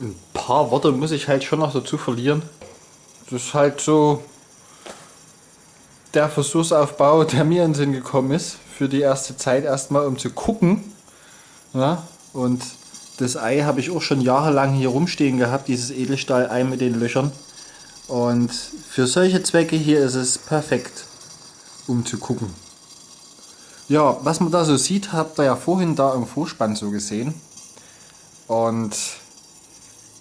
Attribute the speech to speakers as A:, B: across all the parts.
A: ein paar Worte muss ich halt schon noch dazu verlieren. Das ist halt so der Versuchsaufbau, der mir in den Sinn gekommen ist, für die erste Zeit erstmal, um zu gucken. Ja, und das Ei habe ich auch schon jahrelang hier rumstehen gehabt, dieses Edelstahl-Ei mit den Löchern. Und für solche Zwecke hier ist es perfekt, um zu gucken. Ja, was man da so sieht, habt ihr ja vorhin da im Vorspann so gesehen. Und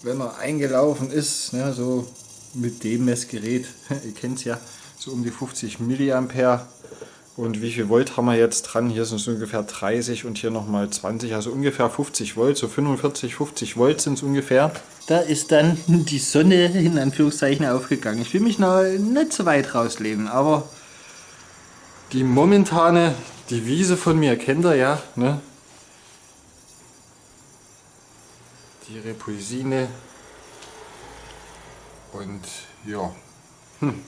A: wenn er eingelaufen ist, ne, so mit dem Messgerät, ihr kennt es ja, so um die 50 Milliampere. Und wie viel Volt haben wir jetzt dran? Hier sind es ungefähr 30 und hier nochmal 20, also ungefähr 50 Volt, so 45, 50 Volt sind es ungefähr. Da ist dann die Sonne in Anführungszeichen aufgegangen. Ich will mich noch nicht so weit rauslehnen, aber die momentane Devise von mir kennt ihr ja, ne? Die Repulsine und ja. Hm.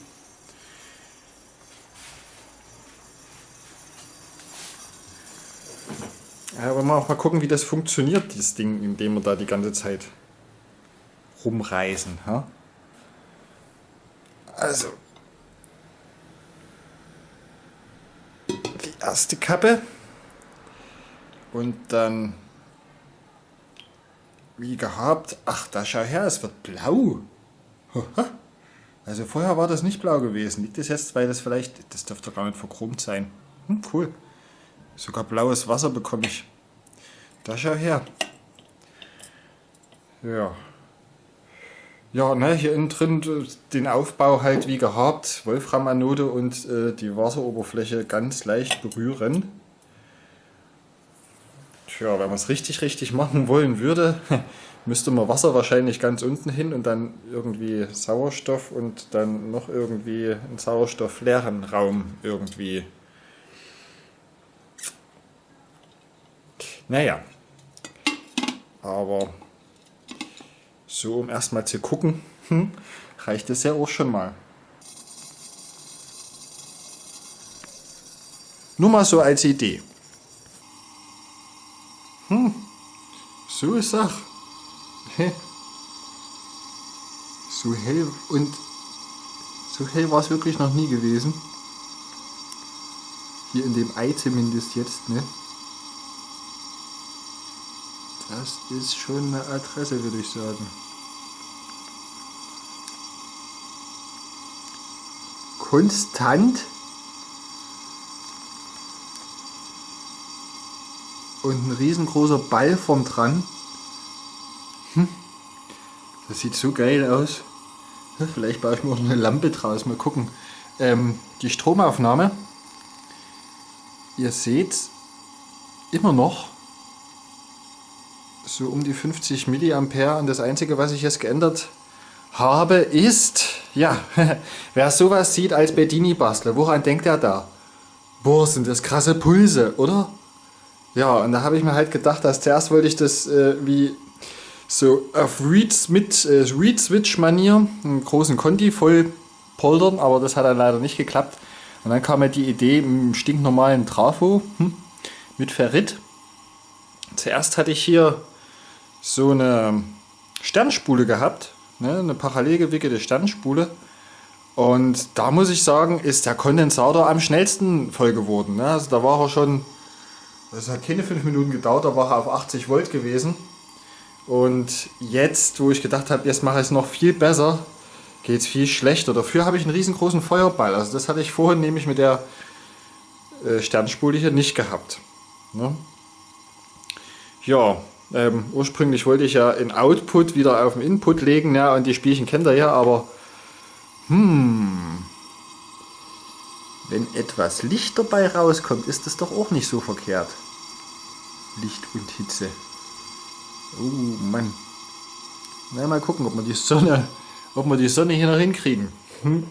A: Ja, aber mal auch mal gucken, wie das funktioniert, dieses Ding, indem wir da die ganze Zeit rumreisen. Ha? Also, die erste Kappe und dann, wie gehabt, ach, da schau her, es wird blau. Also vorher war das nicht blau gewesen. Liegt das jetzt, weil das vielleicht, das dürfte gar nicht verchromt sein. Hm, cool. Sogar blaues Wasser bekomme ich. Da schau her. Ja. Ja, ne, hier innen drin den Aufbau halt wie gehabt. Wolframanode und äh, die Wasseroberfläche ganz leicht berühren. Tja, wenn man es richtig, richtig machen wollen würde, müsste man Wasser wahrscheinlich ganz unten hin und dann irgendwie Sauerstoff und dann noch irgendwie einen sauerstoffleeren Raum irgendwie Naja, aber so um erstmal zu gucken, hm, reicht es ja auch schon mal. Nur mal so als Idee. Hm, so ist Sach. So hell und so hell war es wirklich noch nie gewesen. Hier in dem Ei zumindest jetzt, ne? Das ist schon eine Adresse, würde ich sagen. Konstant. Und ein riesengroßer Ball vom dran. Hm. Das sieht so geil aus. Vielleicht baue ich mir auch eine Lampe draus. Mal gucken. Ähm, die Stromaufnahme. Ihr seht immer noch so um die 50 Milliampere und das einzige was ich jetzt geändert habe ist, ja, wer sowas sieht als Bedini-Bastler, woran denkt er da? Boah, sind das krasse Pulse, oder? Ja, und da habe ich mir halt gedacht, dass zuerst wollte ich das äh, wie so auf mit äh, einen großen Conti voll poltern, aber das hat dann leider nicht geklappt. Und dann kam mir die Idee im stinknormalen Trafo hm, mit Ferrit. Zuerst hatte ich hier so eine Sternspule gehabt, ne, eine parallel gewickelte Sternspule. Und da muss ich sagen, ist der Kondensator am schnellsten voll geworden. Ne? Also da war er schon, das hat keine 5 Minuten gedauert, da war er auf 80 Volt gewesen. Und jetzt, wo ich gedacht habe, jetzt mache ich es noch viel besser, geht es viel schlechter. Dafür habe ich einen riesengroßen Feuerball. Also das hatte ich vorhin nämlich mit der äh, Sternspule hier nicht gehabt. Ne? Ja, ähm, ursprünglich wollte ich ja in Output wieder auf den Input legen, ja, und die Spielchen kennt ihr ja, aber hm, wenn etwas Licht dabei rauskommt, ist das doch auch nicht so verkehrt. Licht und Hitze. Oh Mann. Na, mal gucken, ob wir die Sonne, ob wir die Sonne hier noch hinkriegen. Hm.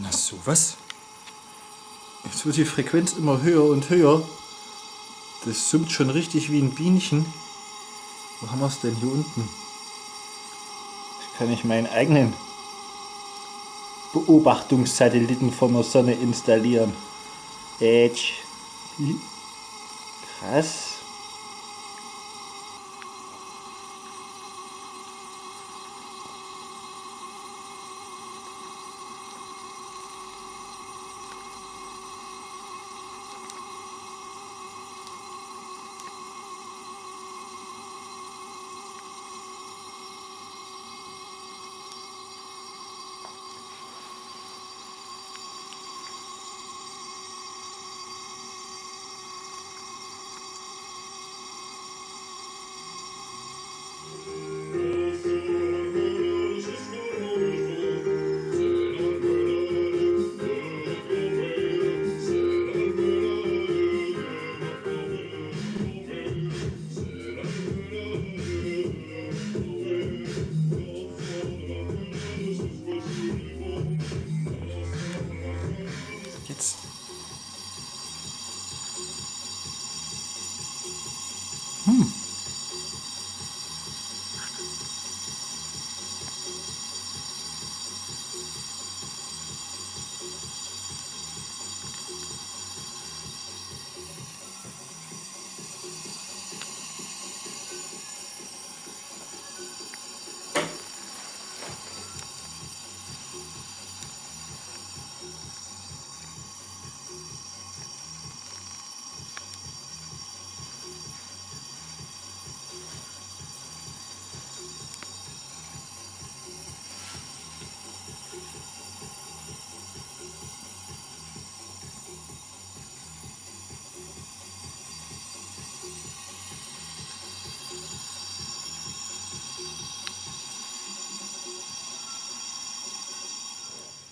A: Na sowas. Jetzt wird die Frequenz immer höher und höher. Das summt schon richtig wie ein Bienchen. Wo haben wir es denn hier unten? Kann ich meinen eigenen Beobachtungssatelliten von der Sonne installieren. Edge. Krass. Hmm.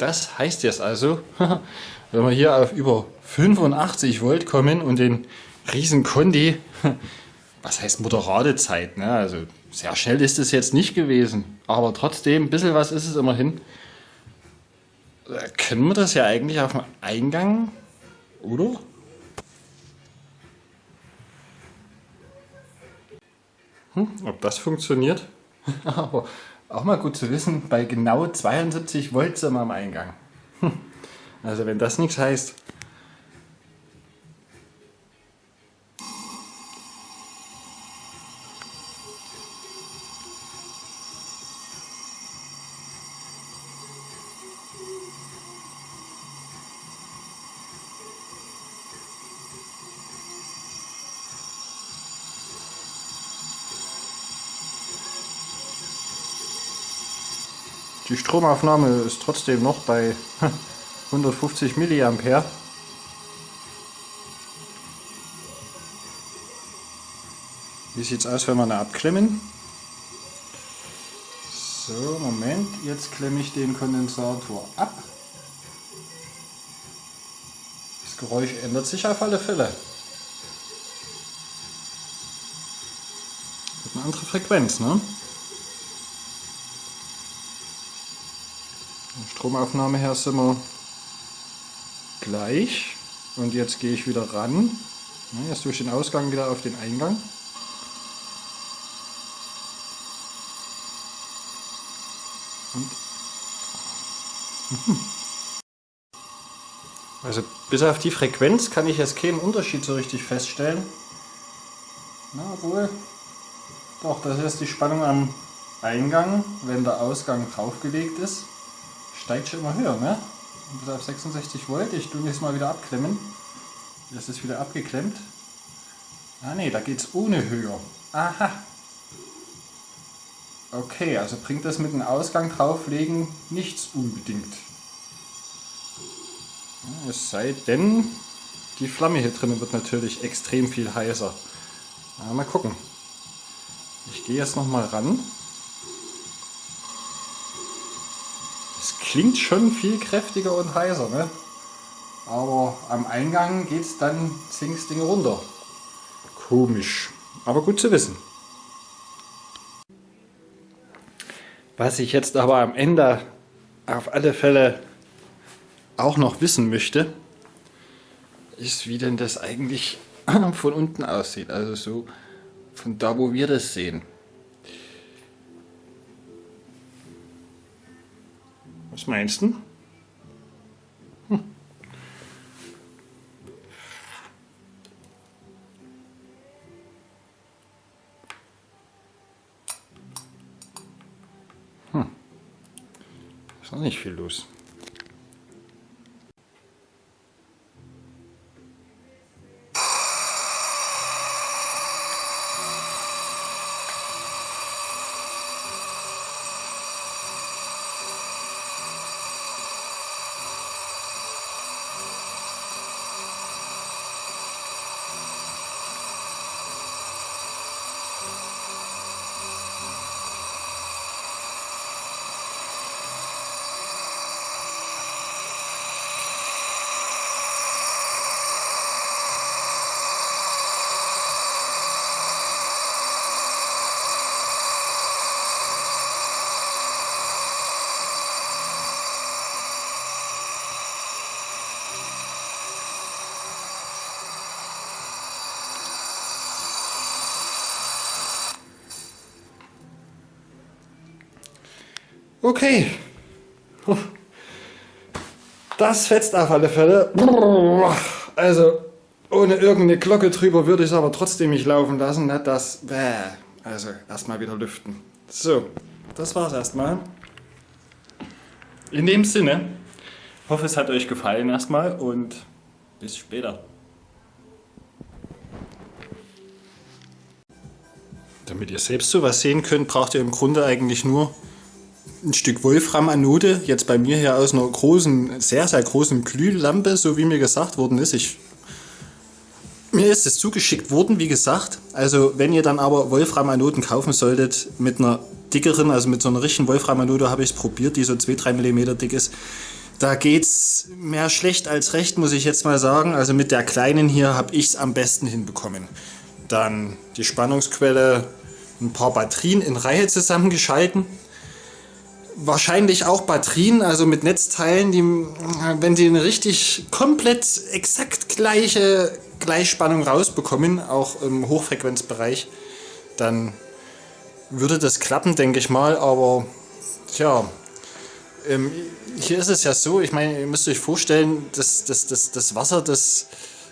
A: Das heißt jetzt also, wenn wir hier auf über 85 Volt kommen und den riesen Kondi, was heißt moderate Zeit, ne? also sehr schnell ist es jetzt nicht gewesen, aber trotzdem, ein bisschen was ist es immerhin. Äh, können wir das ja eigentlich auf dem Eingang, oder? Hm, ob das funktioniert? Aber auch mal gut zu wissen, bei genau 72 Volt sind wir am Eingang. Also wenn das nichts heißt, Die Stromaufnahme ist trotzdem noch bei 150 mA. Wie sieht es aus, wenn wir eine abklemmen? So, Moment, jetzt klemme ich den Kondensator ab. Das Geräusch ändert sich auf alle Fälle. Hat eine andere Frequenz, ne? Stromaufnahme her sind wir gleich. Und jetzt gehe ich wieder ran. Jetzt durch den Ausgang wieder auf den Eingang. Also bis auf die Frequenz kann ich jetzt keinen Unterschied so richtig feststellen. Na wohl. Doch, das ist die Spannung am Eingang, wenn der Ausgang draufgelegt ist steigt schon immer höher, ne? Bis auf 66 Volt. Ich tue jetzt mal wieder abklemmen. Das ist wieder abgeklemmt. Ah ne, da geht es ohne höher. Aha. Okay, also bringt das mit dem Ausgang drauflegen nichts unbedingt. Es sei denn, die Flamme hier drinnen wird natürlich extrem viel heißer. mal gucken. Ich gehe jetzt nochmal ran. Klingt schon viel kräftiger und heißer, ne? Aber am Eingang geht es dann zinks Ding runter. Komisch, aber gut zu wissen. Was ich jetzt aber am Ende auf alle Fälle auch noch wissen möchte, ist, wie denn das eigentlich von unten aussieht. Also so von da, wo wir das sehen. Was meinst du? Hm. Hm. Ist noch nicht viel los. Okay. Das fetzt auf alle Fälle. Also, ohne irgendeine Glocke drüber würde ich es aber trotzdem nicht laufen lassen. Ne? Das, also, erstmal wieder lüften. So, das war's erstmal. In dem Sinne, hoffe es hat euch gefallen erstmal und bis später. Damit ihr selbst sowas sehen könnt, braucht ihr im Grunde eigentlich nur ein Stück Wolfram-Anode, jetzt bei mir hier aus einer großen, sehr, sehr großen Glühlampe, so wie mir gesagt worden ist. Ich, mir ist es zugeschickt worden, wie gesagt. Also wenn ihr dann aber Wolfram-Anoden kaufen solltet, mit einer dickeren, also mit so einer richtigen Wolfram-Anode habe ich es probiert, die so 2-3 mm dick ist, Da geht's mehr schlecht als recht, muss ich jetzt mal sagen. Also mit der kleinen hier habe ich es am besten hinbekommen. Dann die Spannungsquelle, ein paar Batterien in Reihe zusammengeschalten. Wahrscheinlich auch Batterien, also mit Netzteilen, die, wenn sie eine richtig komplett exakt gleiche Gleichspannung rausbekommen, auch im Hochfrequenzbereich, dann würde das klappen, denke ich mal. Aber tja, ähm, hier ist es ja so, ich meine, ihr müsst euch vorstellen, das, das, das, das Wasser, das,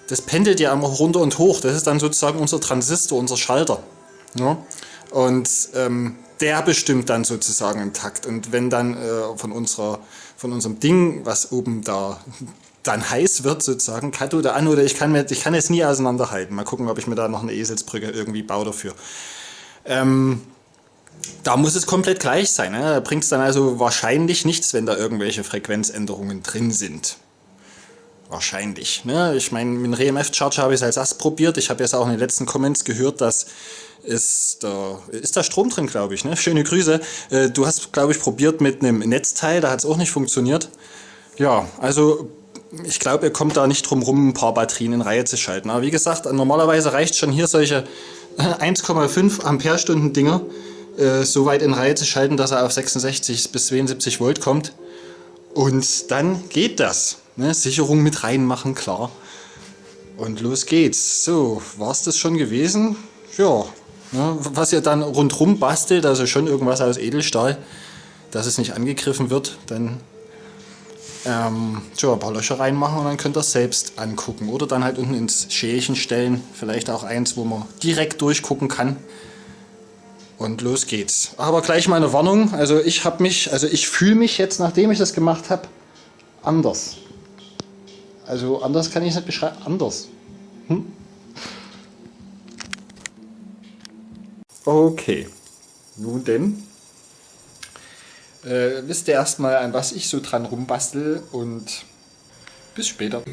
A: das pendelt ja immer runter und hoch. Das ist dann sozusagen unser Transistor, unser Schalter. Ja? Und ähm, der bestimmt dann sozusagen im Takt. Und wenn dann äh, von, unserer, von unserem Ding, was oben da dann heiß wird, sozusagen, Kathode, Anode, ich kann, mir, ich kann es nie auseinanderhalten. Mal gucken, ob ich mir da noch eine Eselsbrücke irgendwie baue dafür. Ähm, da muss es komplett gleich sein. Ne? Da bringt es dann also wahrscheinlich nichts, wenn da irgendwelche Frequenzänderungen drin sind. Wahrscheinlich. Ne? Ich meine, mit dem RMF-Charger habe ich es als Ast probiert. Ich habe jetzt auch in den letzten Comments gehört, dass ist da, ist da Strom drin, glaube ich. Ne? Schöne Grüße. Äh, du hast, glaube ich, probiert mit einem Netzteil, da hat es auch nicht funktioniert. Ja, also ich glaube, ihr kommt da nicht drum rum, ein paar Batterien in Reihe zu schalten. Aber wie gesagt, normalerweise reicht schon hier solche 1,5 Ampere-Stunden Dinger äh, so weit in Reihe zu schalten, dass er auf 66 bis 72 Volt kommt. Und dann geht das. Ne? Sicherung mit reinmachen, klar. Und los geht's. So, war es das schon gewesen? Ja. Ne? Was ihr dann rundrum bastelt, also schon irgendwas aus Edelstahl, dass es nicht angegriffen wird, dann ähm, tja, ein paar Löcher reinmachen und dann könnt ihr es selbst angucken. Oder dann halt unten ins Schälchen stellen. Vielleicht auch eins, wo man direkt durchgucken kann. Und los geht's. Aber gleich mal eine Warnung. Also ich habe mich, also ich fühle mich jetzt, nachdem ich das gemacht habe, anders. Also anders kann ich es nicht beschreiben. Anders. Hm? Okay. Nun denn. Äh, wisst ihr erstmal, an was ich so dran rumbastel und bis später.